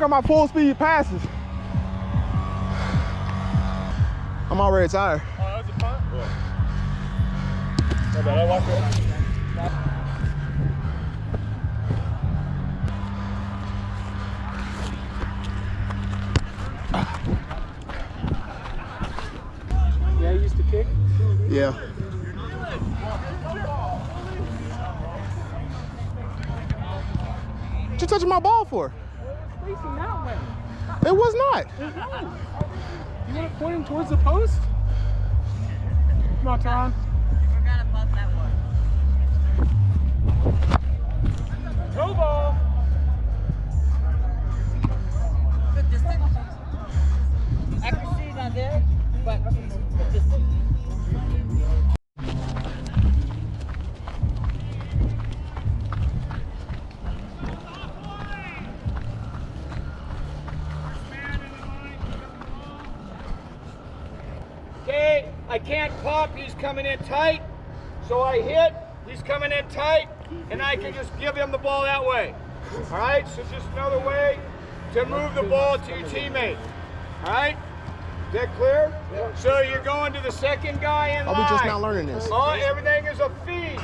work on my full speed passes. I'm already tired. Oh, that was a punt? Yeah. I walked it. Yeah, used to kick? Yeah. What you touching my ball for? Facing that way. It was not. It was. You want to point him towards the post? Come on, Teron. Can't pop. He's coming in tight. So I hit. He's coming in tight. And I can just give him the ball that way. All right, so just another way to move the ball to your teammate. All right? Is that clear? So you're going to the second guy in line. Are line. we just not learning this? Oh, everything is a feed.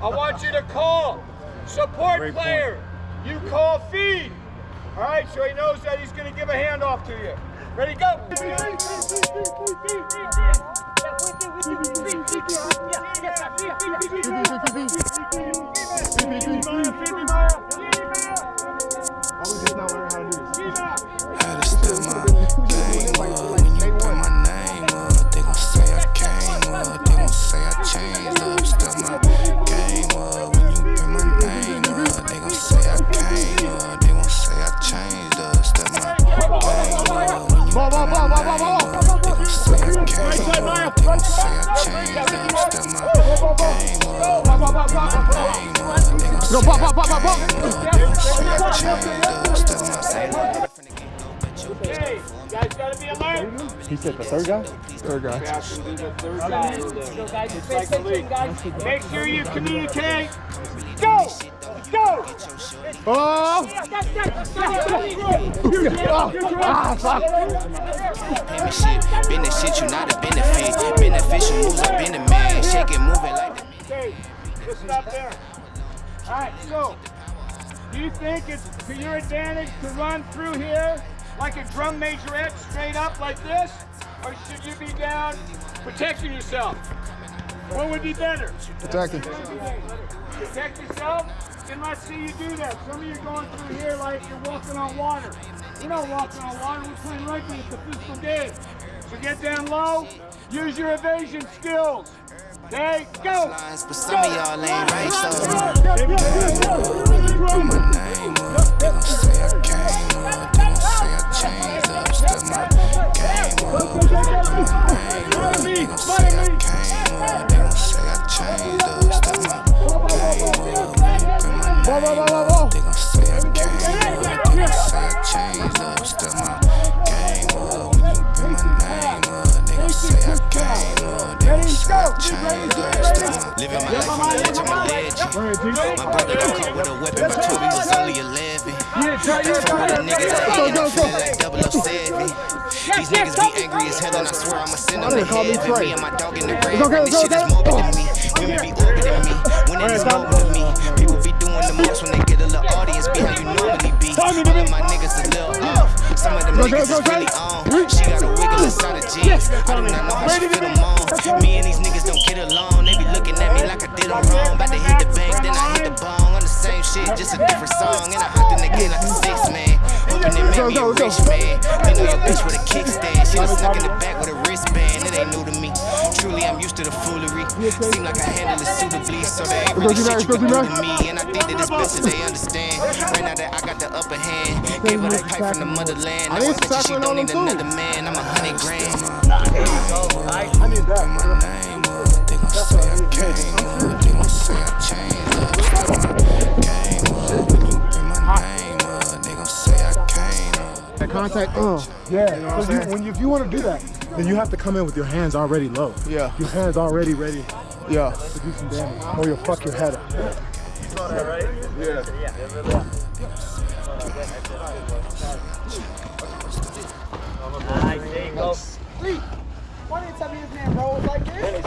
I want you to call. Support player. You call feed. All right, so he knows that he's going to give a handoff to you. Ready, go. Are Go, pop, pop, pop, pop, pop. up, they gon' say I changed up. Step my Okay, you guys gotta be alert. He said the third guy? Third guy. Have to be the third guy in there. It's like the league. Make sure you communicate. Go! Go! Oh! Ah, fuck. Payment shit, been the shit, you not a benefit. Beneficial moves, I been a man. Shake it, move it like the just stop there. All right, so do you think it's to your advantage to run through here like a drum majorette straight up like this? Or should you be down protecting yourself? What would be better? Attacking. Protect yourself? Then let's see you do that. Some of you are going through here like you're walking on water. We're not walking on water, we're playing rugby. It's a physical game. So get down low, use your evasion skills. Okay, go! lines, but some of y'all ain't right, so My brother got caught with a weapon by 12, he was only 11. That's for all the niggas that hating, I'm feeling like 007. These niggas be angry as hell, and I swear I'ma send them to heaven. Me and my dog in the red, man, this shit is morbid to me. Women be orbiting me, when it is morbid to me. People be doing the most when they get a little audience, be how you normally be. All of my niggas a little off, some of them niggas is really on. She got a wiggle inside of jeans, I do not know how she fit them on. Me and these niggas don't get along, they be looking at me like I did them wrong. About to hit the bank, then I hit same shit, just a different song. And I hopped in the game like a six man, hoping it made me a rich man. They know your bitch with a kickstand, she was stuck in the back with a wristband. band, it ain't new to me. Truly, I'm used to the foolery. Seem like I handle it suitably, so there ain't really shit you can do to me. And I think that it's best that they understand. Right now that I got the upper hand, gave her that pipe from the motherland. Now I bet you she don't need another man. I'm a hundred grand. I need that. My name up, they gon' say I came up, they gon' say I changed up. Contact, uh, yeah. You know what I'm? When you, if you want to do that, then you have to come in with your hands already low. Yeah. Your hands already ready Yeah. to do some damage, or you'll fuck your head up. Nice, there you go. Why didn't you tell me his name rolls like this?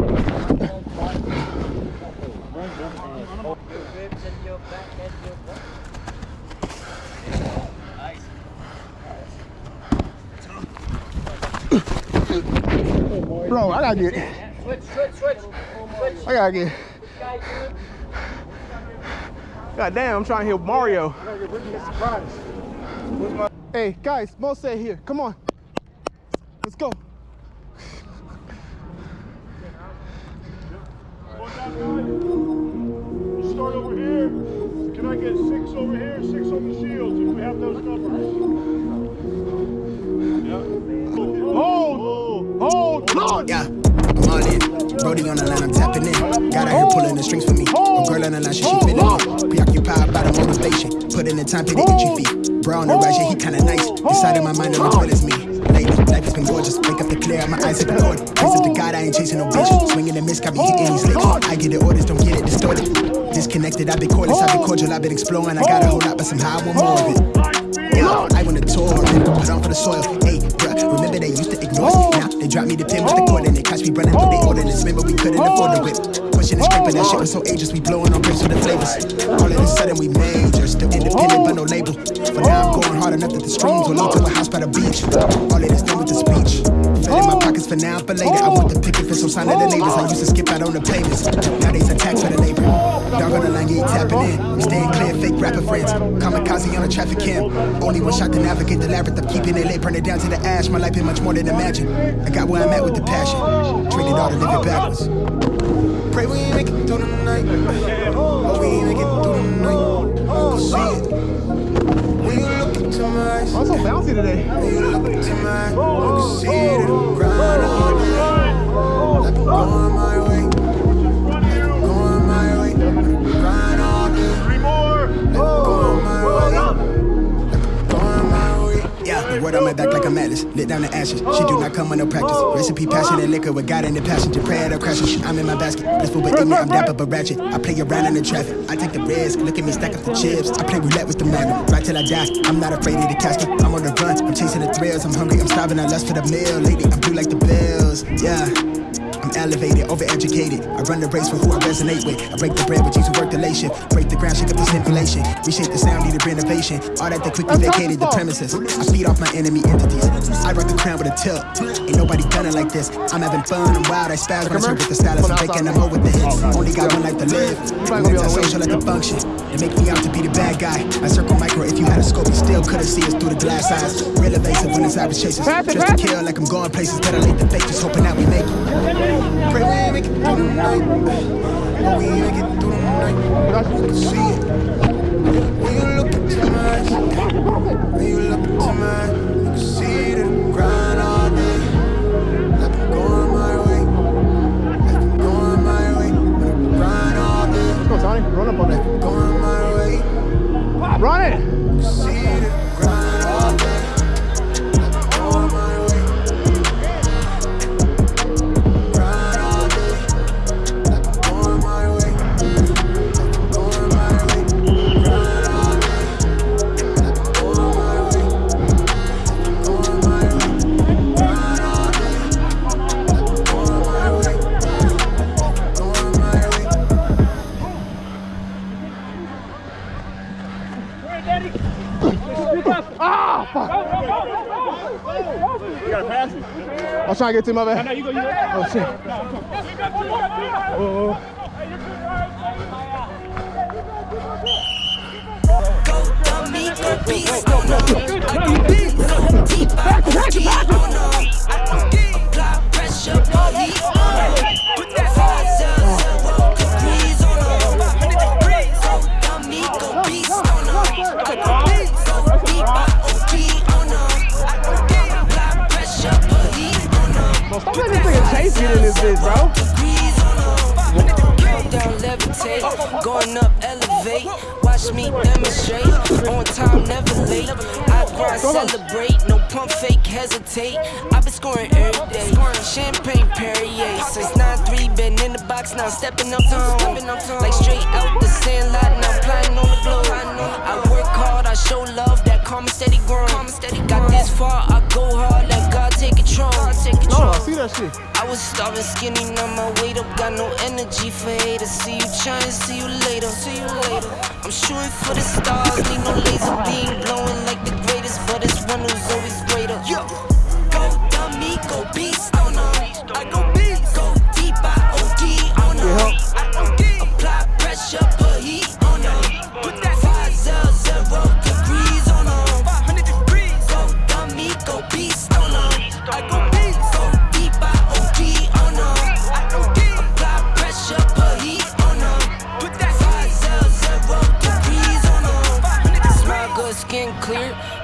Bro, I gotta get, Switch, switch, switch. Switch. I gotta get. God damn, I'm trying to hit Mario. Hey, guys, Mo said here. Come on. Let's go. We'll over here. Can I get six over here, six on the shields if we have those numbers? Yeah. Hold! Hold! Hold! Yeah, I'm all in. Brody on the line, I'm tapping in. Got her here pulling the strings for me. A girl on the line, she, she feeling me. Preoccupied by the motivation. Put in the time, pay the entry feet. Bro on the right, yeah, he kinda nice. Inside of my mind, the toilet is me. Lady, life has been gorgeous. Wake up to clear, my eyes hit the Lord. Praise up to God, I ain't chasing no bitch. Swinging and miss, got me hitting these licks. I get the orders, don't get it distorted. Disconnected, I've been cordless, I've been cordial, I've been exploring. I got a whole lot, but somehow oh, I want more of it. Yeah, I want a tour, put on for the soil. Hey, bruh, remember they used to ignore us. Now they drop me the pin with the cord and they catch me running through the oh. ordinance. Remember we couldn't afford the whip. Pushing and scraping, that shit was so ageless. We blowing on bricks for the flavors. All of a sudden we major, still independent but no label. For now I'm oh. going hard enough that the streams will lead to a house by the beach. All of this done with the speech. Filling my pockets for now, for later. I want the picket for some sign of the neighbors. I used to skip out on the pavements. Nowadays I tax for the labor. Dog on the line, yeah, he tapping in. Staying clear, fake rapper friends. Kamikaze on a traffic cam. Only one shot to navigate the labyrinth. I'm keeping it lit, burn it down to the ash. My life been much more than imagine. I got where I'm at with the passion. Traded all to live it backwards. Pray we ain't make it through the night. Oh, we ain't make it through the night. When you look into my eyes. I'm so bouncy today. When you look into my eyes, can see it. Grind all day. Like I'm going my way. Lit down the ashes. She do not come no practice. Recipe, passion, and liquor with God in the passenger. Pray at her crashes. I'm in my basket. Blissful but ignorant. I'm dapper but ratchet. I play around in the traffic. I take the risk. Look at me stack up the chips. I play roulette with the magnum. Right till I die. I'm not afraid of the casket. I'm on the run. I'm chasing the thrills. I'm hungry. I'm starving. I lust for the meal. Lately, I'm blue like the bills. Yeah. I'm elevated, overeducated. I run the race for who I resonate with. I break the bread with you to work the late shift. Break the ground, shake up the simulation. Reshape the sound, needed renovation. All that they quickly vacated the premises. I feed off my enemy entities. I rock the crown with a tilt. Ain't nobody done it like this. I'm having fun, I'm wild, I spaz when I serve with the stylist. I'm taking them over with the hits. Only got one life to live. I'm anti-social like a function. They make me out to be the bad guy. I circle micro, if you had a scope, you still couldn't see us through the glass eyes. Real evasive when it's average chasers. Just to kill like I'm going places. Better late than fake, just hoping that we make it. Pray we make it through the night. We ain't make it through the night. I can see it. When you look into my eyes, when you look into my eyes, you can see the grind all day. Like I'm going my way, like I'm going my way. Grind all day, Let's go, Sonny. Run up on that. Run it. Trying to get to my bad. No, you go, you go. Oh, shit. Oh, dummy, go beast on them. I go beast, go deep, I go deep on them. I going up, elevate. Watch me demonstrate. On time, never late. I grind, celebrate. No pump, fake, hesitate. I've been scoring every day. Champagne Perrier. Since 9-3, been in the box, now stepping up tone. Like straight out the sand lot, now plotting on the globe. I work hard, I show love, that calm and steady growing. Got this far, I go hard, let God take control. No, oh, I see that shit. I was starving skinny, now my weight up, got no energy for haters. See you trying, see you later. See you later. I'm shooting for the stars, need no laser beam blowing like the greatest, but it's one who's always greater. Yo, go dummy, go beast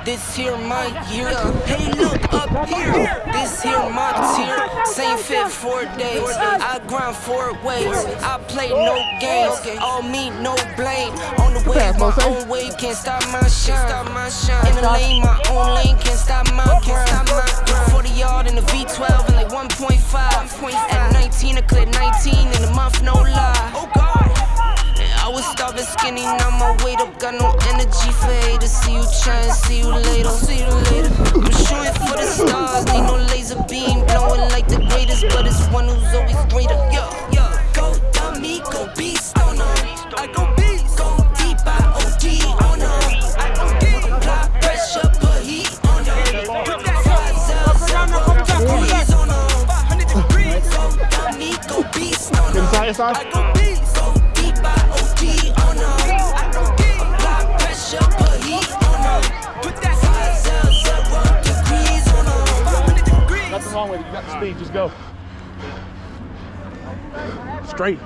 This here my year. Hey, look up here. This here my tier. Same fit four days. I grind four ways. I play no games. All me, no blame. On the way, my own way. Can't stop my shine. In the lane, my own lane. Can't stop my grind. 40 yard in the V12 and like 1.5. At 19, I cleared 19 in a month, haters. See you trying, see you later, see you later. I'm shooting for the stars, need no laser beam, blowing like the greatest, but it's one who's always greater. Yo, yo, go dummy, go beast on 'em. I go beast, go deep, I OD on 'em. I OD, apply pressure, put heat on 'em. Put that five zero zero degrees on 'em. 500 degrees, go dummy, go beast on 'em. Wrong with it. You got the speed. Just go. Straight.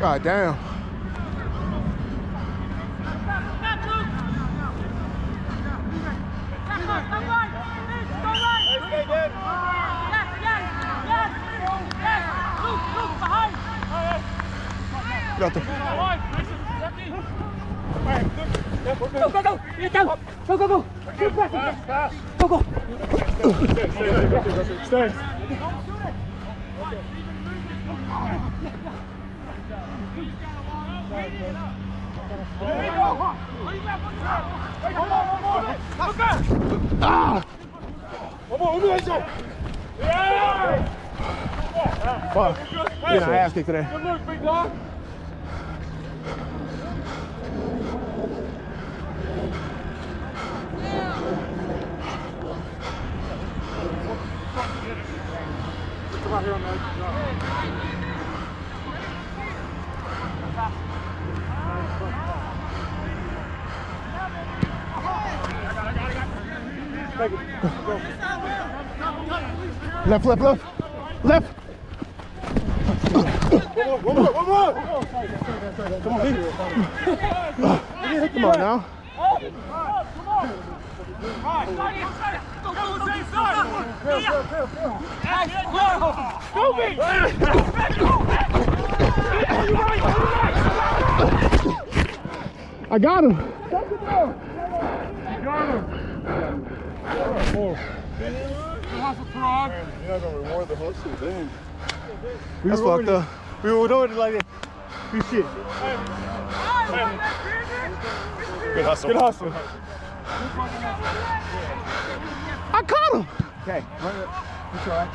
God damn. Got the... Go, go, go! Get down! Go, go, go! Keep pressing! Go, go! Stay! Stay! Stay. Fuck. Getting our ass kicked today. Good look, big dog. Left, left, left. Left. One more, one more. Come on, baby. Come on now. I got him. Oh. You're not gonna reward the hustle, dang. That's fucked up. We were doing it like that. We shit. Good hustle. Good hustle. I caught him. Okay. Run it. You try.